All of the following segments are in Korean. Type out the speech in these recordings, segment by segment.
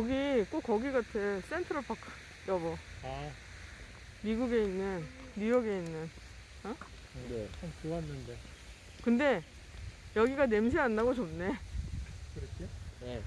여기 꼭 거기 같아. 센트럴 파크. 여보. 아, 미국에 있는, 뉴욕에 있는. 네. 참 좋았는데. 근데 여기가 냄새 안 나고 좋네. 그렇지? 네.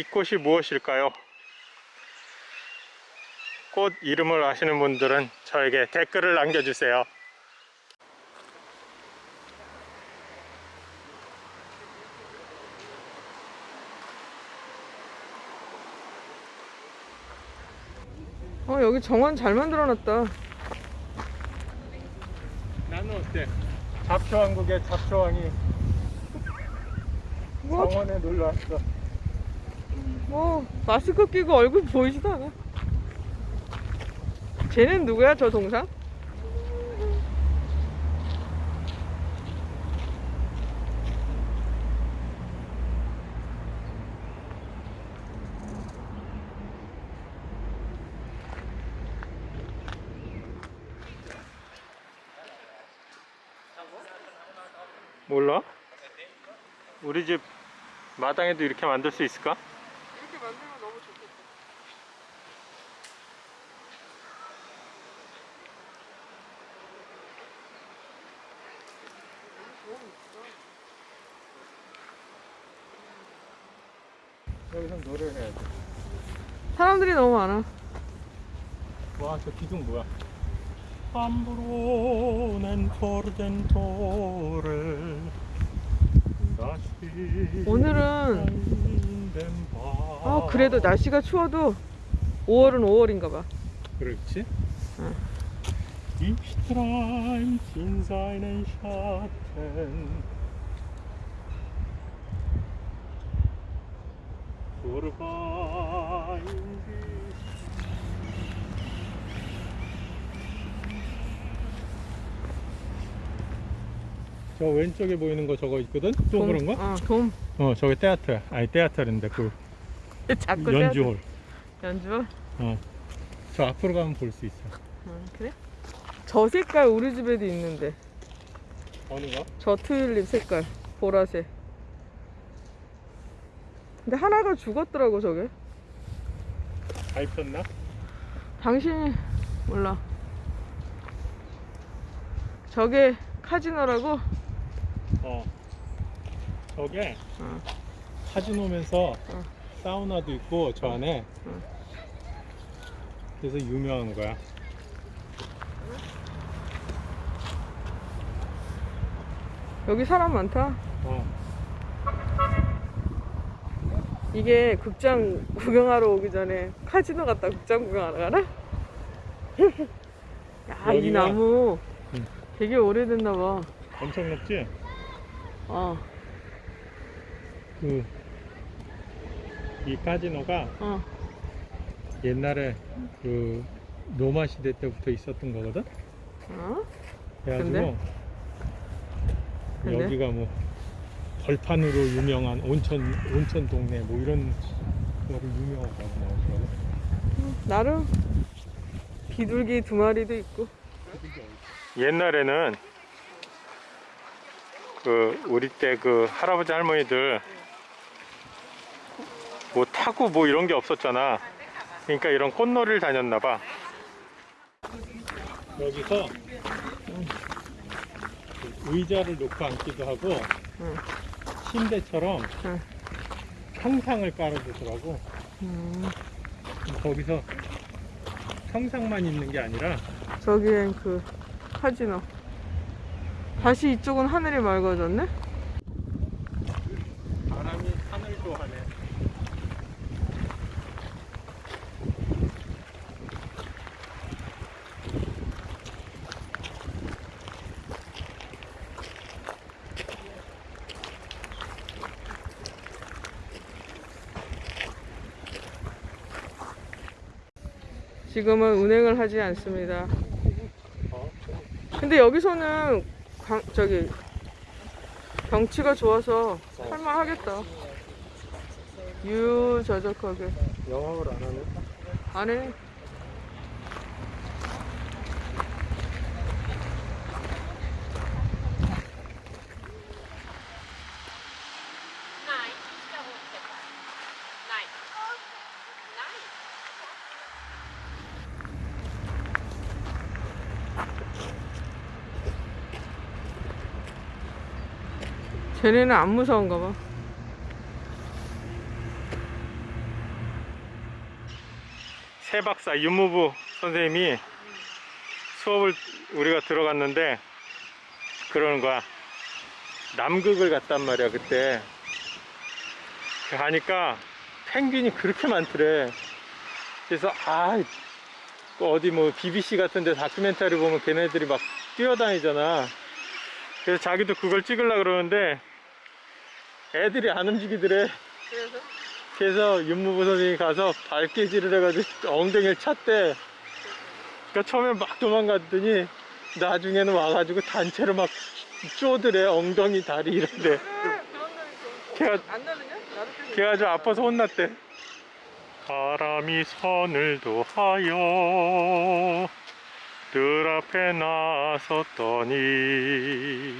이 꽃이 무엇일까요? 꽃 이름을 아시는 분들은 저에게 댓글을 남겨주세요. 어, 여기 정원 잘 만들어놨다. 나는 어때? 잡초왕국의 잡초왕이 뭐, 정원에 놀러 왔어. 뭐, 마스크 끼고 얼굴 보이지도 않아. 쟤는 누구야, 저 동상? 몰라? 우리 집 마당에도 이렇게 만들 수 있을까? 만들면 너무 좋겠다. 여기서 노래를 해야지. 사람들이 너무 많아. 와, 저 기둥 뭐야? 함부로는 포르덴토를 다시 오늘은 아, 그래도 날씨가 추워도 5월은 5월인가 봐. 그렇지? 응. 저 왼쪽에 보이는 거 저거 있거든? 또 그런 거? 어, 돔. 어 저게 테아트 아니 테아트인데 그 자꾸 연주홀 연주? 어. 저 앞으로 가면 볼 수 있어 어, 그래? 저 색깔 우리 집에도 있는데. 어느 거? 저 튤립 색깔. 보라색. 근데 하나가 죽었더라고, 저게. 밟혔나? 당신이 몰라. 저게 카지노라고? 어 저게 어. 카지노면서 어. 사우나도 있고 저 안에 어. 그래서 유명한 거야 여기 사람 많다. 어. 이게 극장 구경하러 오기 전에 카지노 갔다 극장 구경하러 가나? 야, 이 나무 응. 되게 오래됐나 봐. 엄청 높지? 어, 그, 이 카지노가 어. 옛날에 그 로마 시대 때부터 있었던 거거든? 어? 그래가지고 근데? 여기가 뭐 벌판으로 유명한 온천 온천 동네 뭐 이런 거로 유명하다고 나오더라고. 나름 비둘기 두 마리도 있고. 옛날에는 그 우리 때 그 할아버지 할머니들 뭐 타고 뭐 이런 게 없었잖아. 그러니까 이런 꽃놀이를 다녔나 봐. 여기서 의자를 놓고 앉기도 하고 응. 침대처럼 응. 평상을 깔아주더라고. 음, 거기서 평상만 있는 게 아니라 저기엔 그 카지노. 다시 이쪽은 하늘이 맑아졌네? 바람이 하늘도 하네. 지금은 운행을 하지 않습니다. 어? 근데 여기서는 광, 저기 경치가 좋아서 할만하겠다. 유저적하게 영업을 안 하네. 안 해. 쟤네는 안 무서운가 봐. 새 박사 윤무부 선생님이 수업을 우리가 들어갔는데 그러는 거야. 남극을 갔단 말이야 그때. 가니까 펭귄이 그렇게 많더래. 그래서 아 어디 뭐 BBC 같은 데 다큐멘터리 보면 걔네들이 막 뛰어다니잖아. 그래서 자기도 그걸 찍으려 그러는데 애들이 안 움직이더래. 그래서 그래서 윤무부 선생님이 가서 발개질을 해가지고 엉덩이를 찼대. 그러니까 처음에 막 도망갔더니 나중에는 와가지고 단체로 막 쪼드래 엉덩이 다리 이런데. 걔가 걔가 좀 아파서 혼났대. 바람이 선을 도하여 늘 앞에 나섰더니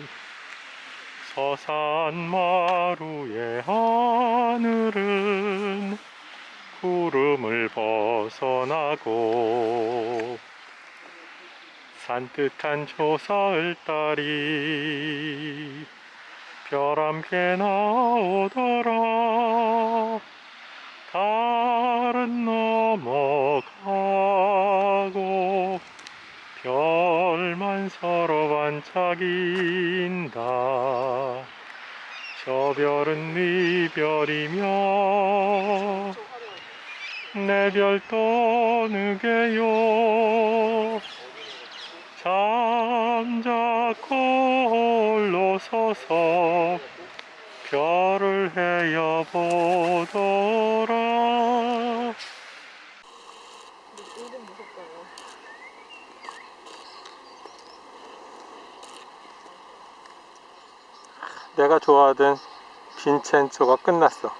서산 마루의 하늘은 구름을 벗어나고 산뜻한 조사을 따리 별 함께 나오더라 저 별은 네 별이며 내 별 떠느게요 잠자코 홀로 서서 별을 헤어 보더라 은근 무섭다고. 내가 좋아하던 빈첸초가 끝났어.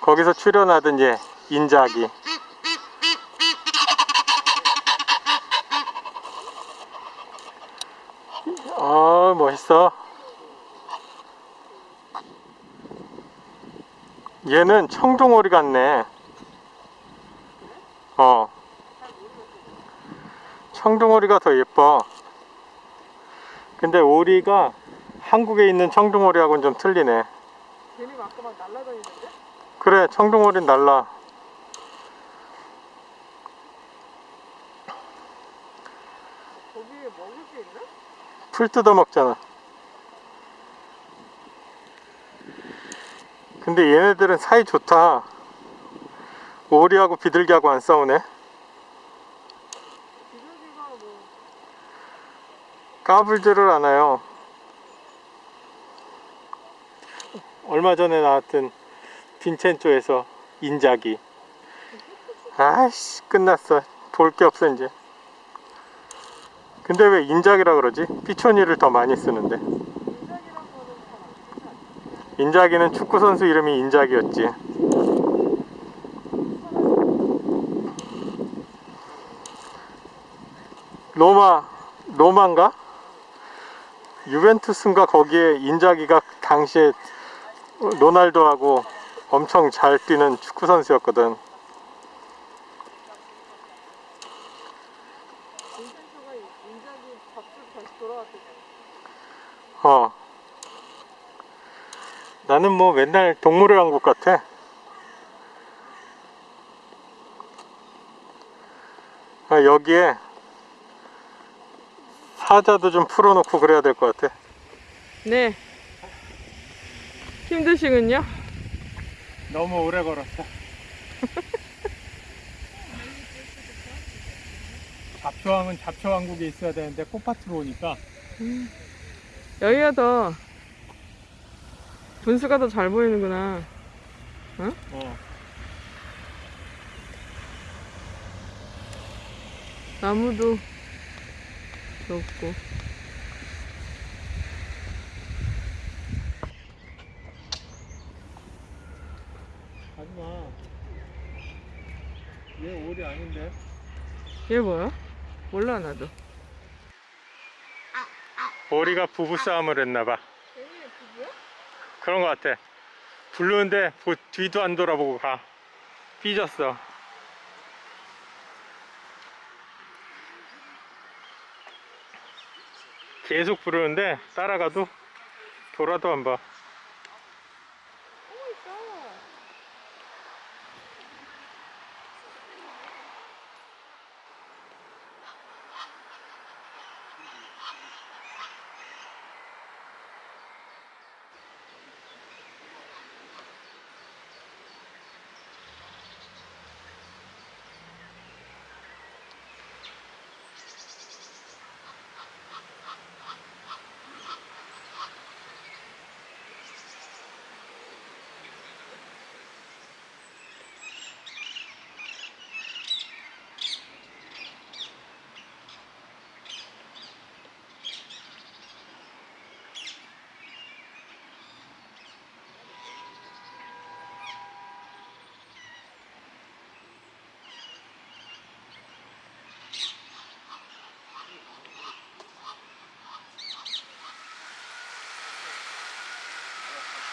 거기서 출연하던 얘 인자기. 아 멋있어. 얘는 청둥오리 같네. 어. 청둥오리가 더 예뻐. 근데 오리가 한국에 있는 청둥오리하고는 좀 틀리네 아까 막 날라다니던데? 그래 청둥오리는 달라. 거기에 먹을 게 있나? 풀 뜯어 먹잖아. 근데 얘네들은 사이 좋다. 오리하고 비둘기하고 안 싸우네. 비둘기가 뭐 까불지를 않아요 얼마 전에 나왔던 빈첸조에서 인자기 아이씨 끝났어 볼 게 없어 이제 근데 왜 인자기라 그러지? 피초니를 더 많이 쓰는데? 인자기는 축구 선수 이름이 인자기였지. 로마 로마인가? 유벤투스인가 거기에 인자기가 당시에 로날도하고 엄청 잘 뛰는 축구 선수였거든. 인센트가 인작이 밥줄 다시 돌아왔대잖아. 어. 나는 뭐 맨날 동물의 왕국 같아. 아, 여기에 사자도 좀 풀어놓고 그래야 될 것 같아. 네. 힘드시군요. 너무 오래 걸었어. 잡초왕은 잡초왕국에 있어야 되는데 꽃밭으로 오니까 여기가 더 분수가 더 잘 보이는구나. 어, 나무도 좋고. 얘 오리 아닌데? 얘 뭐야? 몰라 나도. 오리가 부부싸움을 했나봐. 그런 것 같아. 부르는데 보- 뒤도 안 돌아보고 가. 삐졌어. 계속 부르는데 따라가도 돌아도 안봐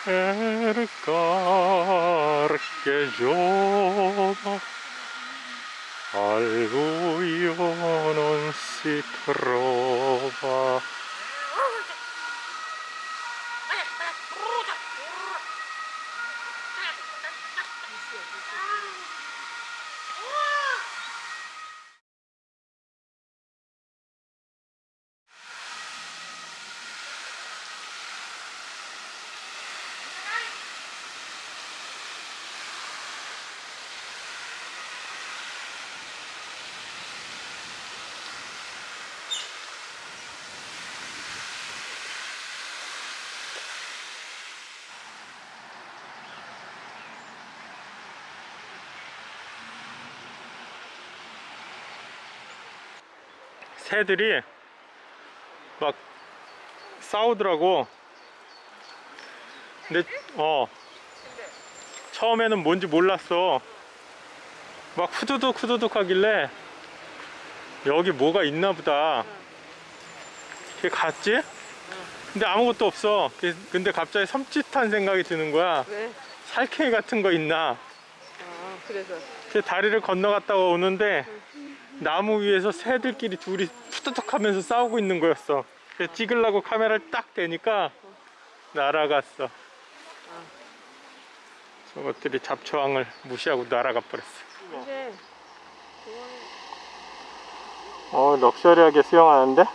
cercar che giova al buio non si trova. 새들이 막 싸우더라고. 근데 어 처음에는 뭔지 몰랐어. 막 후두둑 후두둑 하길래 여기 뭐가 있나 보다. 그게 갔지? 근데 아무것도 없어. 그- 근데 갑자기 섬찟한 생각이 드는 거야. 왜? 살쾡이 같은 거 있나? 아 그래서. 그 다리를 건너갔다가 오는데 나무 위에서 새들끼리 둘이 푸드덕 하면서 싸우고 있는 거였어. 그래서 찍으려고 카메라를 딱 대니까 날아갔어. 저것들이 잡초왕을 무시하고 날아가 버렸어. 어, 럭셔리하게 수영하는데?